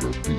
therapy.